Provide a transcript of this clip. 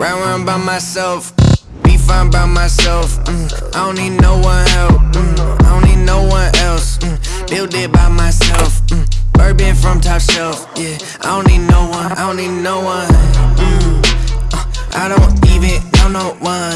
Round round by myself, be fine by myself. Mm, I don't need no one help. Mm, I don't need no one else. Mm, build it by myself. Mm, bourbon from top shelf. Yeah, I don't need no one. I don't need no one. Mm, uh, I don't even know no one.